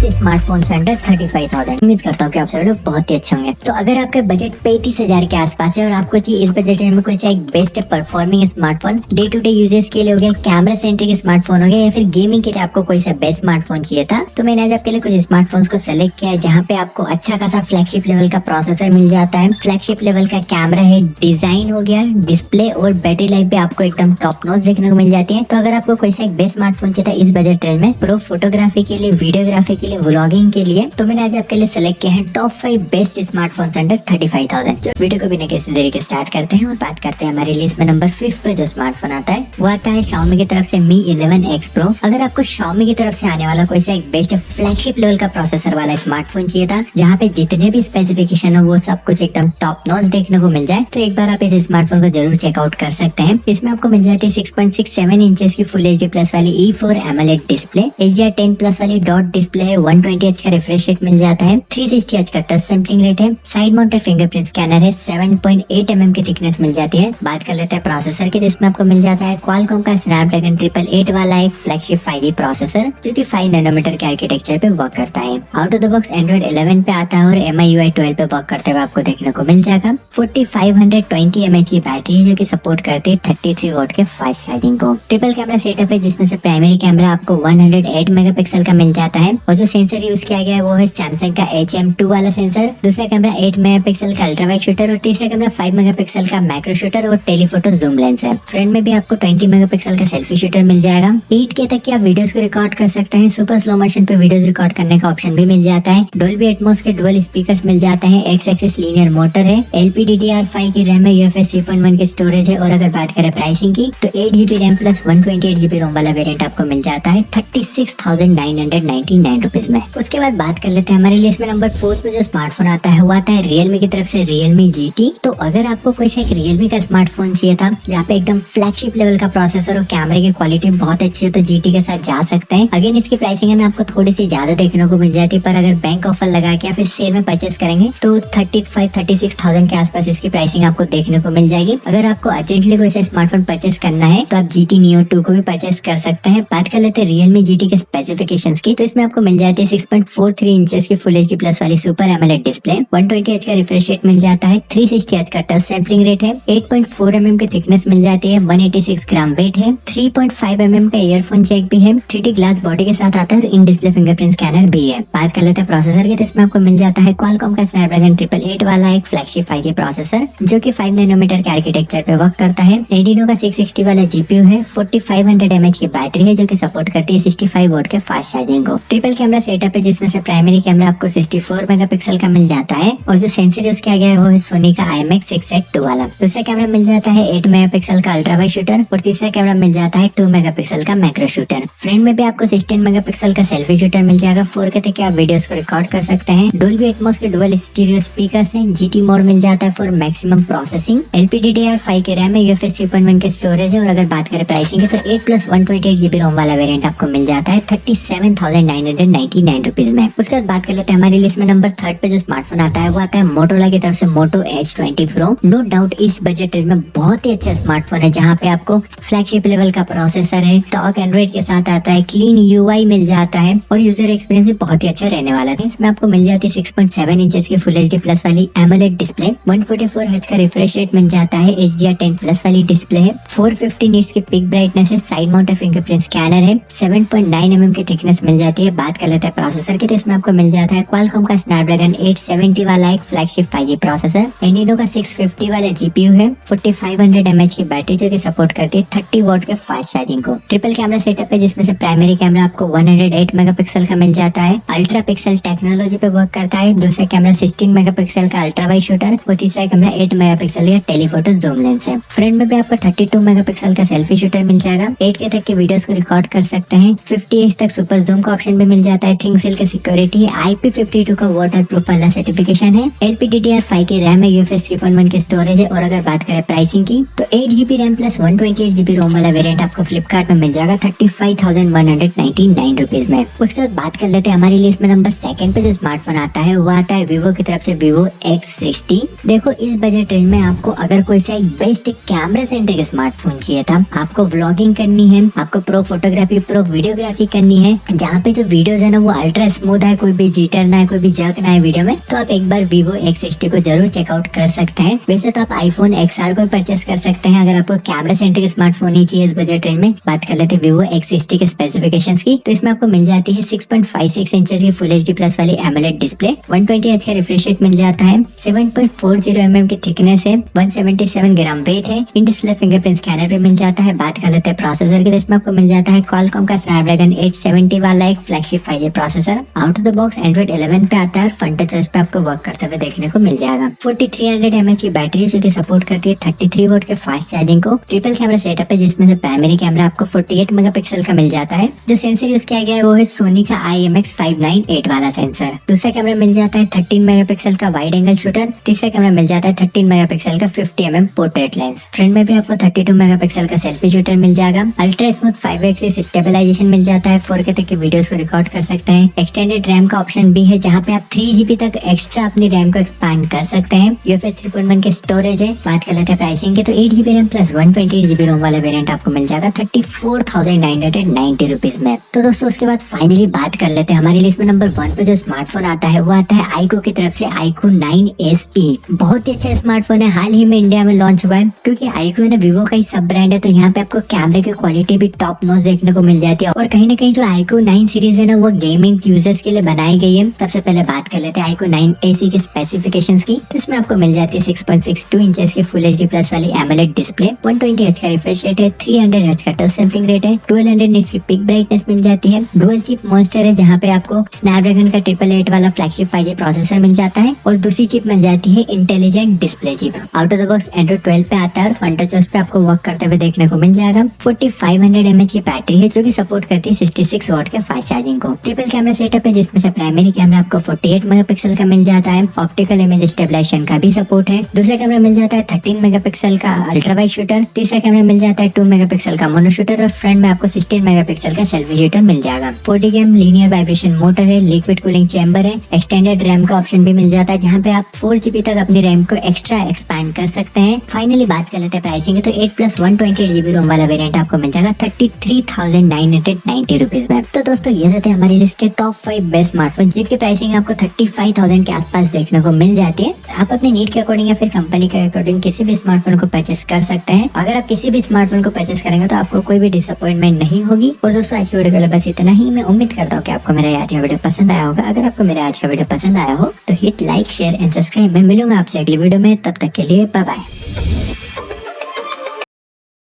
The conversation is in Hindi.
Best smartphone under thirty five thousand उम्मीद करता हूँ कि आप सब लोग बहुत ही अच्छे होंगे। तो अगर आपके बजट पैंतीस हज़ार के आसपास है और आपको चाहिए इस बजट में कोई सा एक best performing smartphone day to day uses के लिए हो गया कैमरा सेंट्रिक स्मार्टफ़ोन हो गया, या फिर गेमिंग के लिए आपको कोई सा बेस्ट स्मार्टफ़ोन चाहिए था तो मैंने आज आपके लिए कुछ स्मार्टफोन्स को सेलेक्ट किया है, जहाँ पे आपको अच्छा खासा फ्लैगशिप लेवल का प्रोसेसर मिल जाता है। फ्लैगशिप लेवल का कैमरा है डिज़ाइन हो गया डिस्प्ले और बैटरी लाइफ भी आपको एकदम टॉप नॉच देखने को मिल जाती है। तो अगर आपको कोई सा एक बेस्ट स्मार्टफ़ोन चाहिए था इस बजट रेंज में प्रो फोटोग्राफी के लिए वीडियोग्राफी के लिए व्लॉगिंग के लिए। तो मैंने आज आपके लिए सेलेक्ट किया है top five best smartphone under thirty five thousand video को बिना किसी देरी के स्टार्ट करते हैं और बात करते हैं हमारी लिस्ट में नंबर फिफ्थ पे जो स्मार्टफ़ोन आता है, वो आता है Xiaomi की तरफ़ से Mi 11 X Pro अगर आपको Xiaomi की तरफ़ से आने वाला कोई सा एक बेस्ट फ्लैगशिप लेवल का प्रोसेसर वाला स्मार्टफ़ोन चाहिए था, जहाँ पे जितने भी स्पेसिफिकेशन हो, वो सब कुछ एकदम टॉप नॉच देखने को मिल जाए तो एक बार आप इस स्मार्टफ़ोन को ज़रूर चेकआउट कर सकते हैं। इसमें आपको मिल जाती है six point six seven inches की फुल एचडी प्लस वाली E four AMOLED display H D ten plus वाली डॉट डिस्प्ले है वन ट्वेंटी एच का रिफ्रेश रेट मिल जाता है। थ्री सिक्सटी का टच सैम्पलिंग रेट है। साइड माउंटेड फिंगरप्रिंट स्कैनर है। सेवन पॉइंट एट की थिकनेस मिल जाती है। बात कर लेते हैं प्रोसेसर की, जिसमें आपको मिल जाता है क्वालकॉम का स्नैपड्रैगन ट्रिपल एट वाला एक फ्लैगशिप फाइव प्रोसेसर जो की फाइव नैनोमीटर के आर्किटेक्चर पे वर्क करता है। Out of the box Android 11 पे आता है और एम आई आई ट्वेल्व पे वर्क करते हुए आपको देखने को मिल जाएगा। Forty five hundred twenty M H की बैटरी जो की सपोर्ट करती है थर्टी थ्री वोट के फास्ट चार्जिंग को। ट्रिपल कैमरा सेटअप है, जिसमें से प्राइमरी कैमरा आपको 108 मेगापिक्सल का मिल जाता है और जो सेंसर यूज़ किया गया है, वो है सैमसंग का एच एम टू वाला सेंसर दूसरा कैमरा 8 मेगापिक्सल का अल्ट्रा वाइड शूटर और तीसरा कैमरा 5 मेगापिक्सल का मैक्रो शूटर और टेलीफोटो जूम लेंस है। फ्रंट में भी आपको 20 मेगापिक्सल का सेल्फी शूटर मिल जाएगा। एट के तक की आप वीडियोस को रिकॉर्ड कर सकते हैं। सुपर स्लो मोशन पे वीडियोस रिकॉर्ड करने का ऑप्शन भी मिल जाता है। डोल्बी एटमोस के डुअल स्पीकर मिल जाते हैं। एक्स एक्सिस लीनियर मोटर है L P D R five की रैम है। यूएफएस 3.1 की स्टोरेज है। और अगर बात करें प्राइसिंग की तो eight GB RAM plus 128 GB ROM वाला वेरियंट आपको मिल जाता है। Thirty six thousand nine hundred ninety nine rupees में। उसके बाद बात कर लेते हैं हमारे लिए। में नंबर फोर्थ पे जो स्मार्टफ़ोन आता है, वो आता है रियलमी की तरफ़ से रियलमी जीटी तो अगर आपको कोई सा एक रियलमी का स्मार्टफ़ोन चाहिए था, जहाँ पे एकदम फ्लैगशिप लेवल का प्रोसेसर और कैमरे की क्वालिटी बहुत अच्छी हो तो जीटी के साथ जा सकते हैं। अगेन इसकी प्राइसिंग है आपको थोड़ी सी ज़्यादा देखने को मिल जाती है, पर अगर बैंक ऑफ़र लगा के या फिर सेल में परचेस करेंगे तो thirty five thirty six thousand के आसपास इसकी प्राइसिंग आपको देखने को मिल जाएगी। अगर आपको अर्जेंटली कोई सा स्मार्टफ़ोन परचेस करना है तो आप जी टी नियो टू को भी परचेस कर सकते हैं। बात कर लेते हैं रियलमी जी के स्पेसिफिकेशन की तो इसमें आपको मिल जाती है six point four three inches की फुल एच प्लस वाली super AMOLED display one twenty H का रिफ्रेश रेट मिल जाता है. थ्री सिक्सटी एच का टच सैम्पलिंग रेट है. Eight point four M M की थिकनेस मिल जाती है. One eighty six gram weight है. एम एम का ईयरफोन चेक भी है. थ्री ग्लास बॉडी के साथ आता है और इन डिस्प्ले फिंगरप्रिंट स्कैनर भी है. बात कर लेते हैं प्रोसेसर की तो इसमें आपको मिल जाता है क्वालकॉम का स्नैपड्रैगन ट्रिपल एट वाला एक फ्लैगशिप फाइव जी प्रोसेसर जो की फाइव नैनोमीटर के आर्किटेक्चर पे वर्क करता है. एडिनो का सिक्स सिक्सटी वाला जीपीयू है. Forty five hundred M H battery है, जो की सपोर्ट करती है सिक्सटी फाइव के फास्ट चार्जिंग को. ट्रिपल कैमरा सेटअप है जिसमें से प्राइमरी कैमरा आपको 64 मेगापिक्सल का मिल जाता है और जो सेंसर यूज़ किया गया है, वो है सोनी का I M six eight two वाला। दूसरा कैमरा मिल जाता है 8 मेगापिक्सल का अल्ट्रा वाइड शूटर और तीसरा कैमरा मिल जाता है 2 मेगापिक्सल का मैक्रो शूटर फ्रंट में भी आपको 16 मेगापिक्सल का सेल्फी शूटर मिल जाएगा। फोर के तक आप वीडियोस को रिकॉर्ड कर सकते हैं। डोल्बी एटमॉस के डुअल स्टीरियो स्पीकर्स हैं। जीटी मोड मिल जाता है फॉर मैक्सिमम प्रोसेसिंग LPDDR5 के रैम है। यूएफएस 3.1 के स्टोरेज है। और अगर बात करें प्राइसिंग की तो 8 प्लस 128 जीबी रोम वाला वेरियंट आपको मिल जाता है। Thirty seven thousand nine hundred ninety nine rupees में। उसके बाद बात कर लेते हैं, हमारी लिस्ट में नंबर थर्ड पे जो स्मार्टफ़ोन आता है, वो आता है मोटोला की तरफ़ से Moto edge twenty pro no doubt इस बजट रेंज में बहुत ही अच्छा स्मार्टफ़ोन है, जहाँ पे आपको फ्लैगशिप लेवल का प्रोसेसर है टॉक एंड्रॉइड के साथ आता है क्लीन यूआई मिल जाता है और यूज़र एक्सपीरियंस भी बहुत ही अच्छा रहने वाला है। इसमें आपको मिल जाती है सिक्स पॉइंट सेवन इंचेस की फुल एच प्लस वाली AMOLED display one forty four hertz का रिफ्रेश रेट मिल जाता है H D R ten plus वाली डिस्प्ले है फोर फिफ्टी नीट्स की पिक ब्राइटनेस है साइड माउंटेड फिंगरप्रिंट स्कैनर है seven point nine M M की थिकनेस मिल जाती है। बात कर लेते हैं प्रोसेसर की तो इसमें आपको मिल जाता है क्वालकॉम का स्नैपड्रैगन 870 वाला एक फ्लैगशिप 5G प्रोसेसर एंडिनो का 650 वाला जीपीयू है 4500 mAh की बैटरी जो कि सपोर्ट करती है 30 वोट के फास्ट चार्जिंग को। ट्रिपल कैमरा सेटअप है, जिसमें से प्राइमरी कैमरा आपको 108 मेगापिक्सल का मिल जाता है। अल्ट्रा पिक्सल टेक्नोलॉजी पे वर्क करता है। दूसरा कैमरा 16 मेगापिक्सल का अल्ट्रा वाइड शूटर और तीसरा कैमरा 8 मेगापिक्सल का टेलीफोटो जूम लेंस है। फ्रंट में भी आपको 32 मेगापिक्सल का सेल्फी शूटर मिल जाएगा। 8 के तक के वीडियोस को रिकॉर्ड कर सकते हैं। 50 तक सुपर जूम का ऑप्शन भी मिल जाता है। थिंग सेल का सिक्योरिटी IP52 का वाटर प्रूफ वाला सर्टिफिकेशन है। LPDDR5 की रैम है UFS 3.1 की स्टोरेज है। और अगर बात करें प्राइसिंग की तो 8 GB RAM plus 128 GB ROM वाला वेरिएंट आपको फ्लिपकार्ट में मिल जाएगा thirty five thousand one hundred ninety nine rupees में। उसके बाद बात कर लेते हैं हमारी लिस्ट में नंबर सेकंड पे जो स्मार्टफ़ोन आता है, वो आता है विवो की तरफ़ से विवो X60 देखो, इस बजट रेंज में आपको अगर कोई सा एक बेस्ट कैमरा सेंट्रिक स्मार्टफ़ोन चाहिए था, आपको व्लॉगिंग करनी है, आपको प्रो फोटोग्राफी प्रो वीडियोग्राफी करनी है, जहाँ पे जो वीडियोज़ है है ना, वो अल्ट्रा स्मूथ है, कोई भी जीटर ना है, कोई भी जर्क ना है वीडियो में तो आप एक बार वीवो एक्स को ज़रूर चेकआउट कर सकते हैं। वैसे तो आप आईफोन एक्स को परचेस कर सकते हैं, अगर आपको कैमरा सेंट्रिक स्मार्टफ़ोन ही चाहिए इस बजट रेंज में। बात कर लेते हैं वीवो एक्स के स्पेसिफिकेशन की तो इसमें आपको मिल जाती है six point five six inch की फुल एचडी प्लस वाली AMOLED display one twenty H का रिफ्रेश रेट मिल जाता है seven point four zero M M की थिकनेस है one seventy seven gram weight है इन डिस्प्ले फिंगरप्रिंट स्कैनर भी मिल जाता है। बात कर लेते हैं प्रोसेसर के तो इसमें आपको मिल जाता है कॉलकॉम का स्नैपड्रैगन 870 वाला एक flagship five processor out of the box Android 11 पे आता है फ्रंट टच पे आपको वर्क करते हुए देखने को मिल जाएगा। 4300 mAh की बैटरी जो कि सपोर्ट करती है 33 वोल्ट के फास्ट चार्जिंग को। ट्रिपल कैमरा सेटअप है, जिसमें से प्राइमरी कैमरा आपको 48 मेगापिक्सल का मिल जाता है। जो सेंसर यूज़ किया गया है, वो है सोनी का I M X five nine eight वाला सेंसर दूसरा कैमरा मिल जाता है थर्टीन मेगा का वाइड एंगल शूटर तीसरा कैमरा मिल जाता है थर्टीन मेगा का fifty M portrait lens front में भी आपको थर्टी टू मेगा का सेल्फी शूटर मिल जाएगा। Ultra smooth five X stabilization मिल जाता है। फोर के तक के वीडियोस को रिकॉर्ड कर सकते हैं। एक्सटेंडेड रैम का ऑप्शन भी है, जहाँ पे आप थ्री जीबी तक एक्स्ट्रा अपनी रैम को एक्सपांड कर सकते हैं। यूएफएस थ्री पॉइंट वन के स्टोरेज है। बात कर लेते हैं प्राइसिंग के तो eight GB RAM plus one twenty eight GB ROM वाला वेरियंट आपको मिल जाएगा thirty four thousand nine hundred ninety rupees में। तो दोस्तों, उसके बाद फाइनली बात कर लेते हैं। हमारी लिस्ट में नंबर वन पे जो स्मार्टफ़ोन आता है, वो आता है आईको की तरफ़ से आईको नाइन एस ई बहुत ही अच्छा स्मार्टफ़ोन है। हाल ही में इंडिया में लॉन्च हुआ है। क्योंकि आईको ना विवो का ही सब ब्रांड है तो यहाँ पे आपको कैमरे की क्वालिटी भी टॉप नोच देखने को मिल जाती है। और कहीं ना कहीं जो आईको नाइन सीरीज़ है ना, वो गेमिंग यूज़र्स के लिए बनाई गई है। सबसे पहले बात कर लेते हैं आईको नाइन एसी के स्पेसिफिकेशंस की तो इसमें आपको मिल जाती है six point six two inches की फुल एच प्लस वाली AMOLED display one twenty H का रिफ्रेश रेट है थ्री हंड्रेड एच का टच सैम्पलिंग रेट है ट्वेल्व हंड्रेड निट्स की पिक ब्राइटनेस मिल जाती है। डुअल चिप मॉन्स्टर है, जहाँ पे आपको स्नैपड्रैगन का ट्रिपल एट वाला फ्लैगशिप फाइव प्रोसेसर मिल जाता है, और दूसरी चिप मिल जाती है intelligent display chip out of the box Android twelve पे आता है, और टच पे आपको वर्क करते हुए देखने को मिल जाएगा। Forty five hundred M H battery है, जो की सपोर्ट करती है सिक्सटी सिक्स वॉट के फास्ट चार्जिंग को। ट्रिपल कैमरा सेटअप है जिसमें से प्राइमरी कैमरा आपको फोर्टी एट मेगा पिक्सल का मिल जाता है। ऑप्टिकल इमेज स्टेबलाइजेशन का भी सपोर्ट है। दूसरा कैमरा मिल जाता है थर्टीन मेगापिक्सल का अल्ट्रा वाइड शूटर तीसरा कैमरा मिल जाता है टू मेगापिक्सल का मोनो शूटर और फ्रंट में आपको सिक्सटीन मेगापिक्सल का सेल्फी शूटर मिल जाएगा। Forty game linear vibration motor है लिक्विड कूलिंग चैम्बर है एक्सटेंडेड रैम का ऑप्शन भी मिल जाता है, जहाँ पे आप फोर तक अपनी रैम को एक्स्ट्रा एक्सपैंड कर सकते हैं। फाइनली बात कर लेते हैं प्राइसिंग तो eight plus one twenty ROM वाला वेरियंट आपको मिल जाएगा thirty three thousand nine hundred rupees में। तो दोस्तों, ये थे हमारी लिस्ट के टॉप फाइव बेस्ट स्मार्टफ़ोन जिनकी प्राइसिंग आपको थर्टी फाइव थाउज़ेंड के आसपास देखने को मिल जाती है। आप अपने नीड के अकॉर्डिंग या फिर कंपनी के अकॉर्डिंग किसी भी स्मार्टफ़ोन को परचेस कर सकते हैं। अगर आप किसी भी स्मार्टफ़ोन को परचेस करेंगे तो आपको कोई भी डिसअपॉइंटमेंट नहीं होगी। और दोस्तों, आज की वीडियो के लिए बस इतना ही। मैं उम्मीद करता हूँ कि आपको मेरा आज का वीडियो पसंद आया होगा। अगर आपको मेरा आज का वीडियो पसंद आया हो तो hit like share and subscribe मैं मिलूँगा आपसे अगली वीडियो में। तब तक के लिए बाय